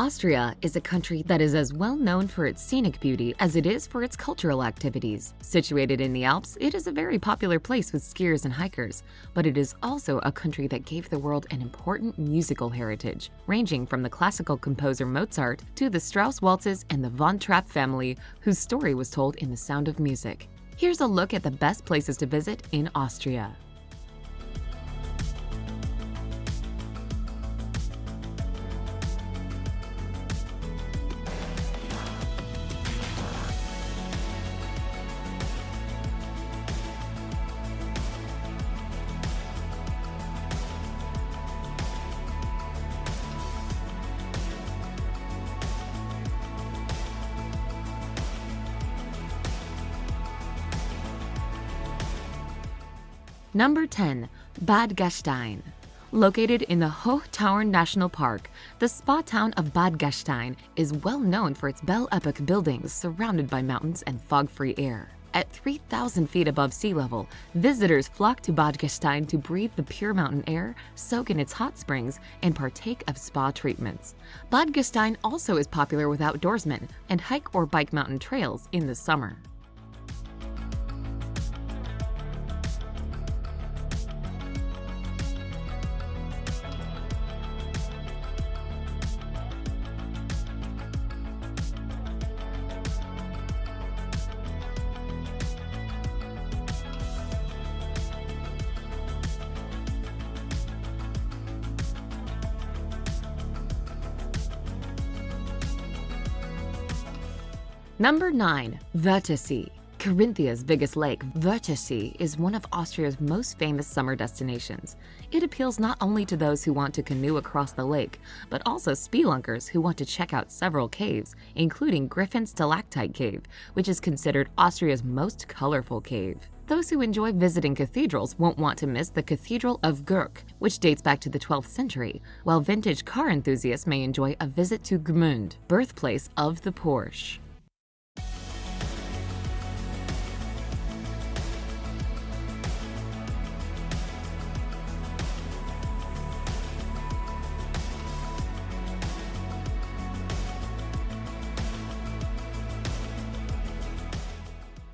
Austria is a country that is as well known for its scenic beauty as it is for its cultural activities. Situated in the Alps, it is a very popular place with skiers and hikers, but it is also a country that gave the world an important musical heritage, ranging from the classical composer Mozart to the Strauss waltzes and the Von Trapp family, whose story was told in The Sound of Music. Here's a look at the best places to visit in Austria. Number 10. Bad Gastein. Located in the Hohe Tauern National Park, the spa town of Bad Gastein is well known for its Belle Epoque buildings surrounded by mountains and fog-free air. At 3,000 feet above sea level, visitors flock to Bad Gastein to breathe the pure mountain air, soak in its hot springs, and partake of spa treatments. Bad Gastein also is popular with outdoorsmen and hike or bike mountain trails in the summer. Number 9. Wörthersee. Carinthia's biggest lake, Wörthersee, is one of Austria's most famous summer destinations. It appeals not only to those who want to canoe across the lake, but also spelunkers who want to check out several caves, including Griffen Stalactite Cave, which is considered Austria's most colorful cave. Those who enjoy visiting cathedrals won't want to miss the Cathedral of Gurk, which dates back to the 12th century, while vintage car enthusiasts may enjoy a visit to Gmünd, birthplace of the Porsche.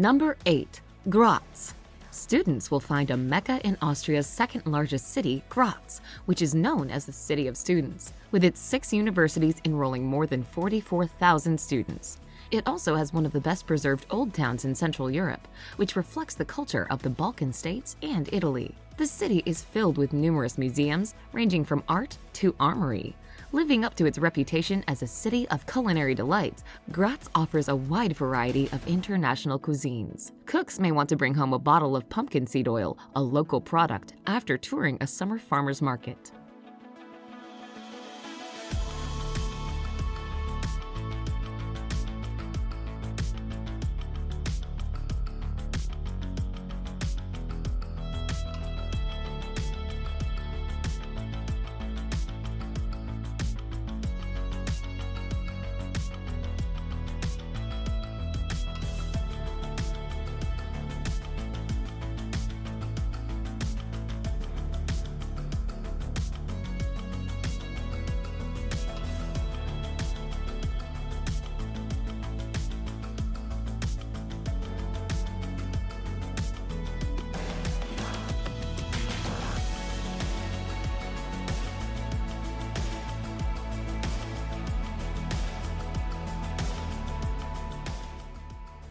Number 8. Graz. Students will find a mecca in Austria's second largest city, Graz, which is known as the City of Students, with its six universities enrolling more than 44,000 students. It also has one of the best preserved old towns in Central Europe, which reflects the culture of the Balkan states and Italy. The city is filled with numerous museums, ranging from art to armory. Living up to its reputation as a city of culinary delights, Graz offers a wide variety of international cuisines. Cooks may want to bring home a bottle of pumpkin seed oil, a local product, after touring a summer farmer's market.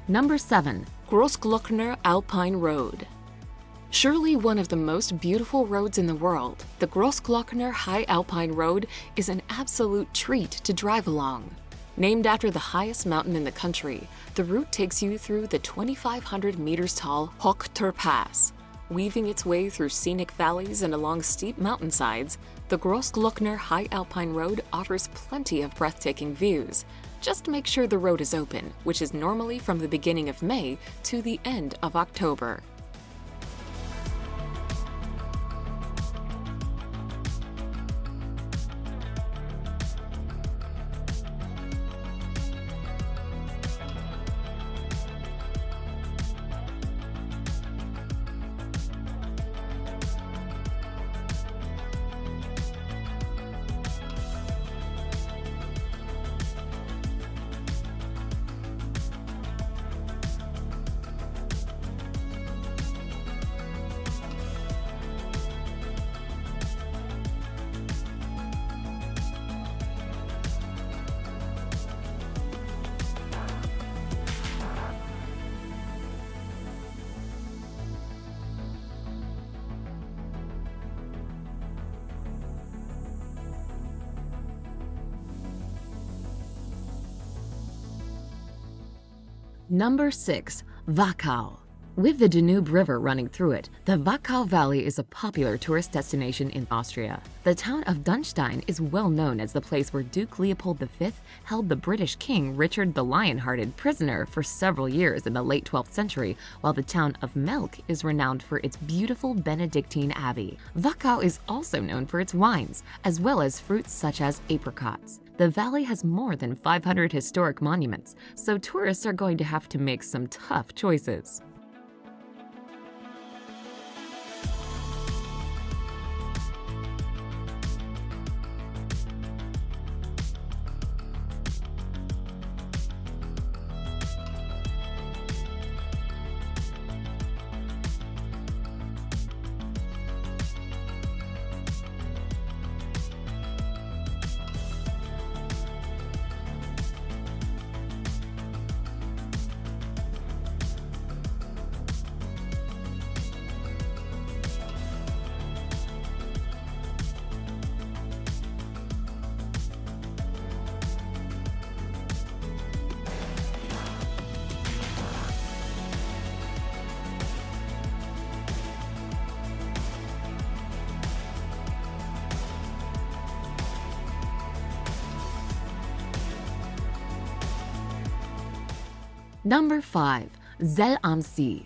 Number 7. Grossglockner Alpine Road Surely one of the most beautiful roads in the world, the Grossglockner High Alpine Road is an absolute treat to drive along. Named after the highest mountain in the country, the route takes you through the 2,500 meters tall Hochtor Pass. Weaving its way through scenic valleys and along steep mountainsides, the Grossglockner High Alpine Road offers plenty of breathtaking views, just make sure the road is open, which is normally from the beginning of May to the end of October. Number 6. Wachau with the Danube River running through it, the Wachau Valley is a popular tourist destination in Austria. The town of Dürnstein is well known as the place where Duke Leopold V held the British King Richard the Lion-Hearted prisoner for several years in the late 12th century, while the town of Melk is renowned for its beautiful Benedictine abbey. Wachau is also known for its wines, as well as fruits such as apricots. The valley has more than 500 historic monuments, so tourists are going to have to make some tough choices. Number 5. Zell am See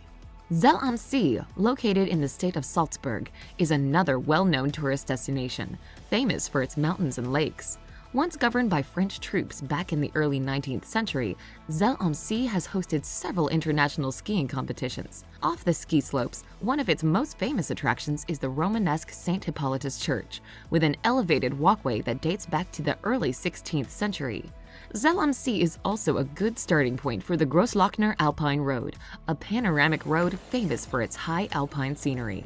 Zell am See, located in the state of Salzburg, is another well-known tourist destination, famous for its mountains and lakes. Once governed by French troops back in the early 19th century, Zell am See has hosted several international skiing competitions. Off the ski slopes, one of its most famous attractions is the Romanesque St. Hippolytus Church, with an elevated walkway that dates back to the early 16th century. Zell am See is also a good starting point for the Grossglockner Alpine Road, a panoramic road famous for its high alpine scenery.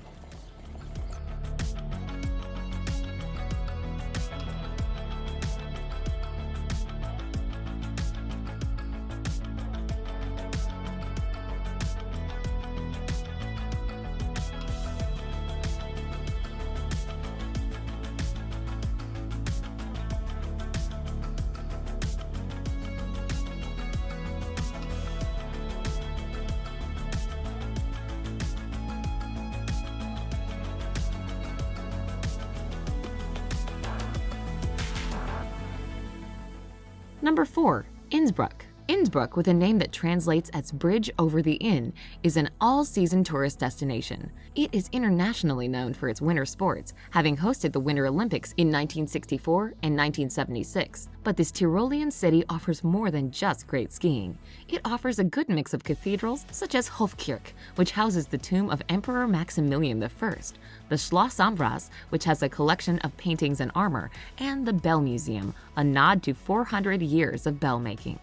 Number 4. Innsbruck Innsbruck, with a name that translates as Bridge over the Inn, is an all-season tourist destination. It is internationally known for its winter sports, having hosted the Winter Olympics in 1964 and 1976. But this Tyrolean city offers more than just great skiing. It offers a good mix of cathedrals, such as Hofkirch, which houses the tomb of Emperor Maximilian I, the Schloss Ambras, which has a collection of paintings and armor, and the Bell Museum, a nod to 400 years of bell making.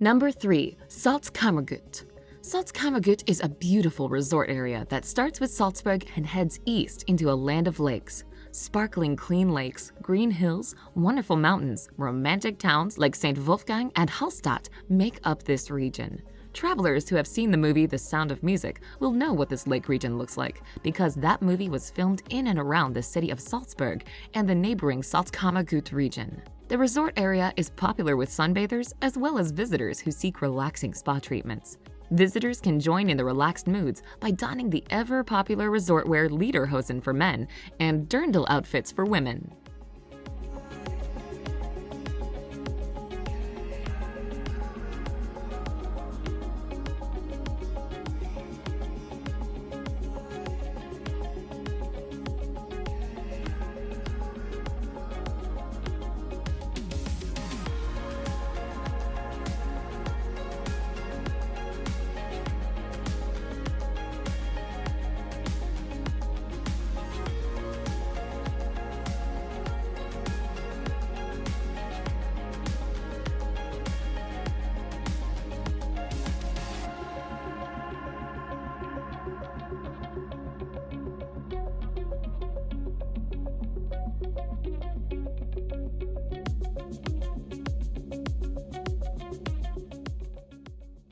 Number 3. Salzkammergut Salzkammergut is a beautiful resort area that starts with Salzburg and heads east into a land of lakes. Sparkling clean lakes, green hills, wonderful mountains, romantic towns like St. Wolfgang and Hallstatt make up this region. Travelers who have seen the movie The Sound of Music will know what this lake region looks like because that movie was filmed in and around the city of Salzburg and the neighboring Salzkammergut region. The resort area is popular with sunbathers as well as visitors who seek relaxing spa treatments. Visitors can join in the relaxed moods by donning the ever-popular resort wear lederhosen for men and dirndl outfits for women.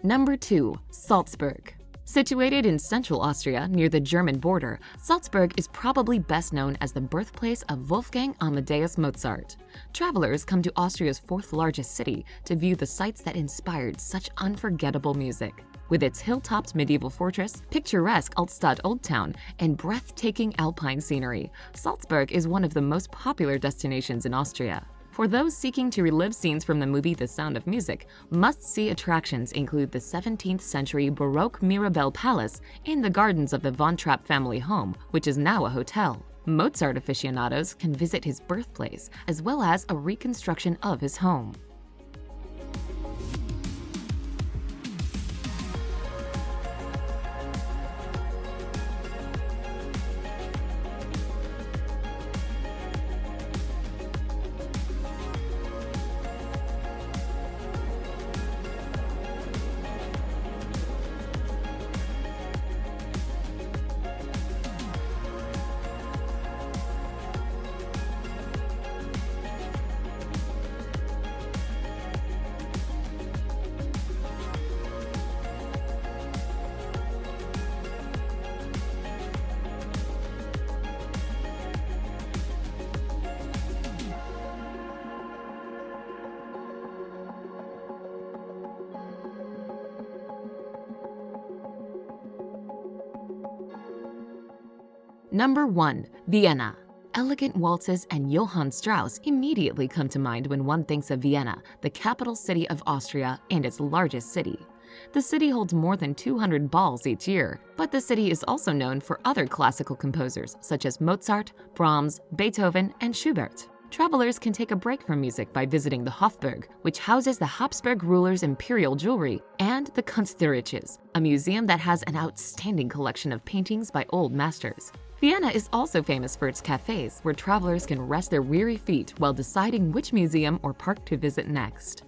Number 2. Salzburg Situated in central Austria near the German border, Salzburg is probably best known as the birthplace of Wolfgang Amadeus Mozart. Travelers come to Austria's fourth largest city to view the sites that inspired such unforgettable music. With its hill-topped medieval fortress, picturesque Altstadt Old Town, and breathtaking alpine scenery, Salzburg is one of the most popular destinations in Austria. For those seeking to relive scenes from the movie The Sound of Music, must-see attractions include the 17th century Baroque Mirabell Palace and the gardens of the Von Trapp family home, which is now a hotel. Mozart aficionados can visit his birthplace, as well as a reconstruction of his home. Number 1. Vienna Elegant waltzes and Johann Strauss immediately come to mind when one thinks of Vienna, the capital city of Austria and its largest city. The city holds more than 200 balls each year, but the city is also known for other classical composers such as Mozart, Brahms, Beethoven, and Schubert. Travelers can take a break from music by visiting the Hofburg, which houses the Habsburg rulers' imperial jewelry, and the Kunsthistorisches, a museum that has an outstanding collection of paintings by old masters. Vienna is also famous for its cafes, where travelers can rest their weary feet while deciding which museum or park to visit next.